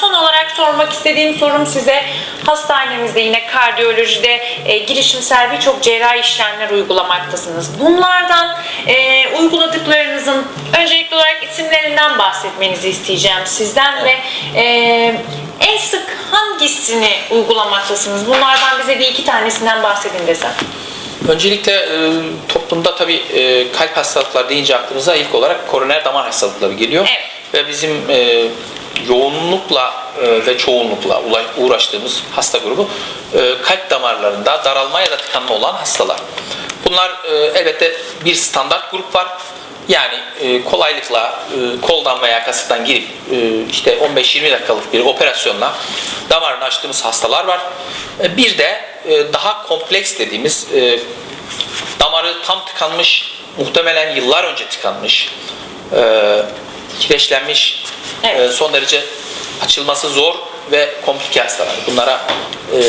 son olarak sormak istediğim sorum size hastanemizde yine kardiyolojide e, girişimsel birçok cerrahi işlemler uygulamaktasınız. Bunlardan e, uyguladıklarınızın öncelikli olarak isimlerinden bahsetmenizi isteyeceğim sizden ve e, en sık hangisini uygulamaktasınız? Bunlardan bize bir iki tanesinden bahsedin desem. Öncelikle e, toplumda tabii e, kalp hastalıkları deyince aklımıza ilk olarak koroner damar hastalıkları geliyor. Evet. Ve bizim e, yoğunlukla e, ve çoğunlukla uğraştığımız hasta grubu e, kalp damarlarında daralma ya da tıkanma olan hastalar. Bunlar e, elbette bir standart grup var. Yani kolaylıkla koldan veya kasıktan girip işte 15-20 dakikalık bir operasyonla damarını açtığımız hastalar var. Bir de daha kompleks dediğimiz damarı tam tıkanmış, muhtemelen yıllar önce tıkanmış, kireçlenmiş, Evet. e, son derece açılması zor ve komplike hastalar. Bunlara e,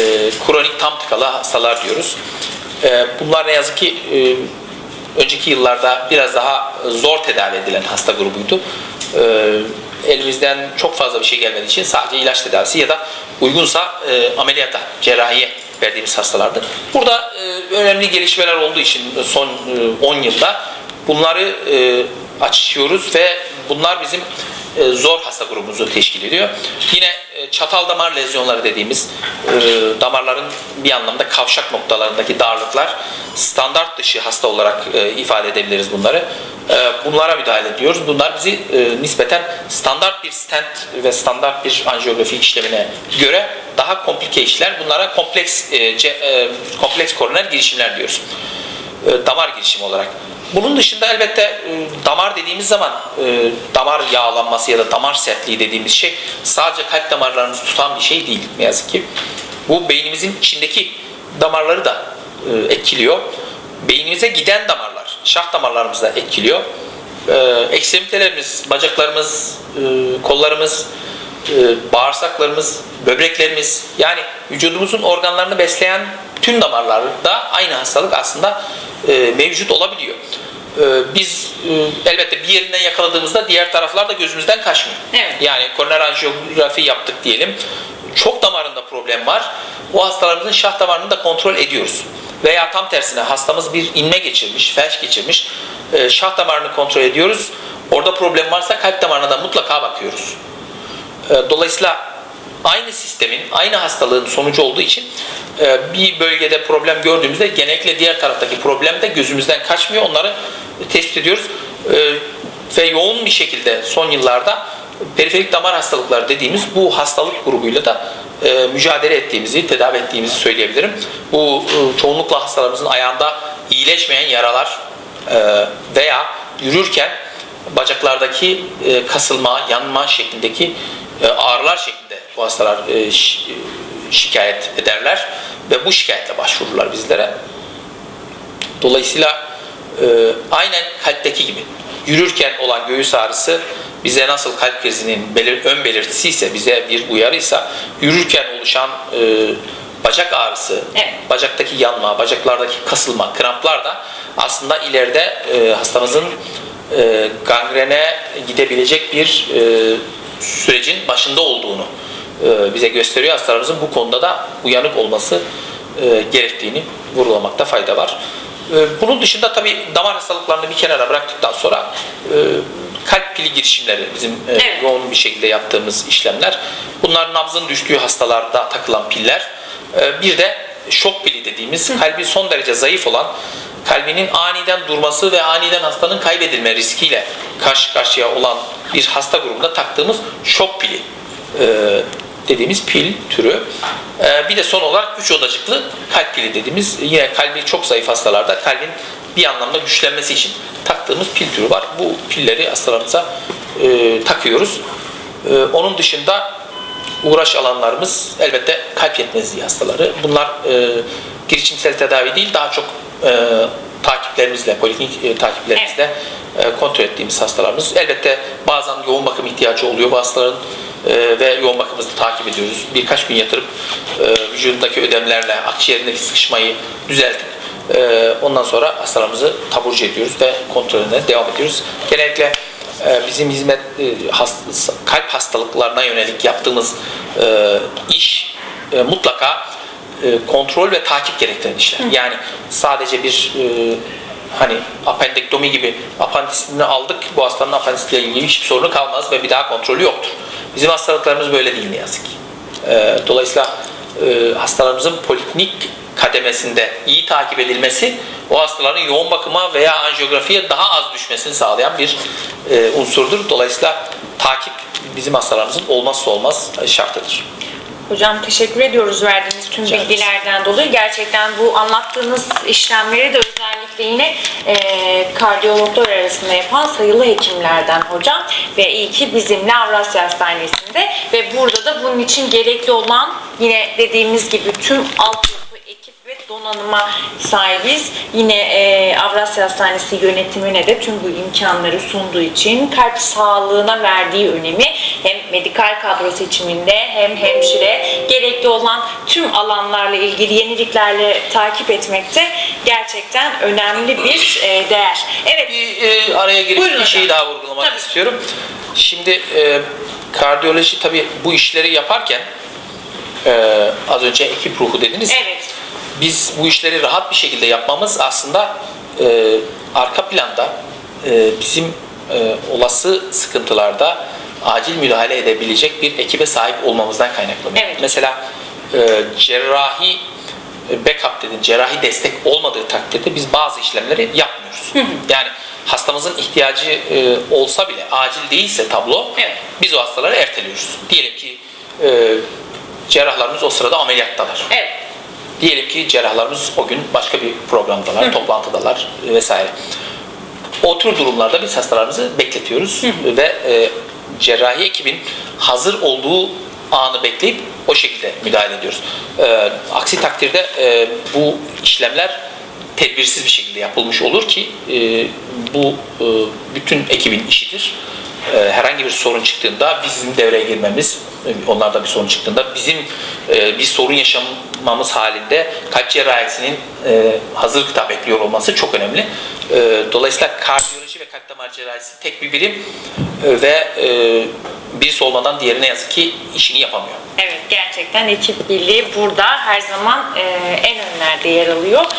kronik tam tıkalı hastalar diyoruz. E, bunlar ne yazık ki e, önceki yıllarda biraz daha zor tedavi edilen hasta grubuydu. E, elimizden çok fazla bir şey gelmediği için sadece ilaç tedavisi ya da uygunsa e, ameliyata, cerrahiye verdiğimiz hastalardı. Burada e, önemli gelişmeler olduğu için son e, 10 yılda bunları e, açıyoruz ve bunlar bizim e, zor hasta grubumuzu teşkil ediyor. Yine e, çatal damar lezyonları dediğimiz e, damarların bir anlamda kavşak noktalarındaki darlıklar standart dışı hasta olarak ifade edebiliriz bunları. Bunlara müdahale ediyoruz. Bunlar bizi nispeten standart bir stent ve standart bir anjiyografi işlemine göre daha komplike işler. Bunlara kompleks kompleks koroner girişimler diyoruz damar girişimi olarak. Bunun dışında elbette e, damar dediğimiz zaman e, damar yağlanması ya da damar sertliği dediğimiz şey sadece kalp damarlarımızı tutan bir şey değil ne yazık ki. Bu beynimizin içindeki damarları da e, etkiliyor. Beynimize giden damarlar, şah damarlarımızı da etkiliyor. E, ekstremitelerimiz, bacaklarımız, kollarımız, bağırsaklarımız, böbreklerimiz yani vücudumuzun organlarını besleyen tüm damarlarda aynı hastalık aslında mevcut olabiliyor. E, biz e, elbette bir yerinden yakaladığımızda diğer taraflar da gözümüzden kaçmıyor. Evet. Yani koroner anjiyografi yaptık diyelim. Çok damarında problem var. O hastalarımızın şah damarını da kontrol ediyoruz. Veya tam tersine hastamız bir inme geçirmiş, felç geçirmiş. E, şah damarını kontrol ediyoruz. Orada problem varsa kalp damarına da mutlaka bakıyoruz. E, Dolayısıyla aynı sistemin, aynı hastalığın sonucu olduğu için e, bir bölgede problem gördüğümüzde genellikle diğer taraftaki problem de gözümüzden kaçmıyor. Onları tespit ediyoruz. E, Ve yoğun bir şekilde son yıllarda periferik damar hastalıkları dediğimiz bu hastalık grubuyla da e, mücadele ettiğimizi, tedavi ettiğimizi söyleyebilirim. Bu çoğunlukla hastalarımızın ayağında iyileşmeyen yaralar veya yürürken bacaklardaki kasılma, yanma şeklindeki ağrılar şeklinde bu hastalar e, şi- e, şikayet ederler ve bu şikayetle başvururlar bizlere. Dolayısıyla e, aynen kalpteki gibi yürürken olan göğüs ağrısı bize nasıl kalp krizinin belir, ön belirtisi ise bize bir uyarıysa yürürken oluşan e, bacak ağrısı, Evet. bacaktaki yanma, bacaklardaki kasılma, kramplar da aslında ileride e, hastamızın e, gangrene gidebilecek bir e, sürecin başında olduğunu e, bize gösteriyor. Hastalarımızın bu konuda da uyanık olması e, gerektiğini vurgulamakta fayda var. E, bunun dışında tabii damar hastalıklarını bir kenara bıraktıktan sonra e, kalp pili girişimleri bizim e, Evet. yoğun bir şekilde yaptığımız işlemler. Bunlar nabzın düştüğü hastalarda takılan piller. E, bir de şok pili dediğimiz kalbi son derece zayıf olan kalbinin aniden durması ve aniden hastanın kaybedilme riskiyle karşı karşıya olan bir hasta grubunda taktığımız şok pili e, dediğimiz pil türü. E, bir de son olarak 3 odacıklı kalp pili dediğimiz yine kalbi çok zayıf hastalarda kalbin bir anlamda güçlenmesi için taktığımız pil türü var. Bu pilleri hastalarımıza e, takıyoruz. E, onun dışında uğraş alanlarımız elbette kalp yetmezliği hastaları. Bunlar e, girişimsel tedavi değil daha çok e, takiplerimizle, poliklinik e, takiplerimizle e, kontrol ettiğimiz hastalarımız. Elbette bazen yoğun bakım ihtiyacı oluyor bu hastaların e, ve yoğun bakımımızı takip ediyoruz. Birkaç gün yatırıp e, vücudundaki ödemlerle akciğerindeki sıkışmayı düzeltip e, ondan sonra hastalarımızı taburcu ediyoruz ve kontrolüne devam ediyoruz. Genellikle e, bizim hizmet e, hast- kalp hastalıklarına yönelik yaptığımız e, iş e, mutlaka e, kontrol ve takip gerektiren işler. Yani sadece bir e, hani apendektomi gibi apandisini aldık bu hastanın apandisiyle ilgili hiçbir sorunu kalmaz ve bir daha kontrolü yoktur. Bizim hastalıklarımız böyle değil ne yazık ki. E, dolayısıyla e, hastalarımızın poliklinik kademesinde iyi takip edilmesi o hastaların yoğun bakıma veya anjiyografiye daha az düşmesini sağlayan bir e, unsurdur. Dolayısıyla takip bizim hastalarımızın olmazsa olmaz şartıdır. Hocam teşekkür ediyoruz verdiğiniz tüm Rica bilgilerden dolayı. Gerçekten bu anlattığınız işlemleri de özellikle yine e, kardiyologlar arasında yapan sayılı hekimlerden hocam. Ve iyi ki bizimle Avrasya Hastanesi'nde ve burada da bunun için gerekli olan yine dediğimiz gibi tüm ve donanıma sahibiz. Yine e, Avrasya Hastanesi yönetimine de tüm bu imkanları sunduğu için kalp sağlığına verdiği önemi hem medikal kadro seçiminde hem hemşire gerekli olan tüm alanlarla ilgili yeniliklerle takip etmekte gerçekten önemli bir e, değer. Evet, Bir e, araya girip Buyurun bir şeyi hocam. daha vurgulamak Tabii. istiyorum. Şimdi e, kardiyoloji tabii bu işleri yaparken e, az önce ekip ruhu dediniz. evet, Biz bu işleri rahat bir şekilde yapmamız aslında e, arka planda e, bizim e, olası sıkıntılarda acil müdahale edebilecek bir ekibe sahip olmamızdan kaynaklanıyor. Evet. Mesela e, cerrahi e, backup dedin, cerrahi destek olmadığı takdirde biz bazı işlemleri yapmıyoruz. Yani hastamızın ihtiyacı e, olsa bile acil değilse tablo Evet. biz o hastaları erteliyoruz. Diyelim ki e, cerrahlarımız o sırada ameliyattalar. evet. Diyelim ki cerrahlarımız o gün başka bir programdalar, toplantıdalar vesaire. O tür durumlarda biz hastalarımızı bekletiyoruz ve e, cerrahi ekibin hazır olduğu anı bekleyip o şekilde müdahale ediyoruz. E, aksi takdirde e, bu işlemler tedbirsiz bir şekilde yapılmış olur ki e, bu e, bütün ekibin işidir. E, herhangi bir sorun çıktığında bizim devreye girmemiz, e, onlarda bir sorun çıktığında bizim e, bir sorun yaşamamız halinde kalp cerrahisinin e, hazır gıda bekliyor olması çok önemli. E, dolayısıyla kardiyoloji ve kalp damar cerrahisi tek bir birim e, ve e, birisi olmadan diğeri ne yazık ki işini yapamıyor. Evet gerçekten ekip birliği burada her zaman e, en önlerde yer alıyor.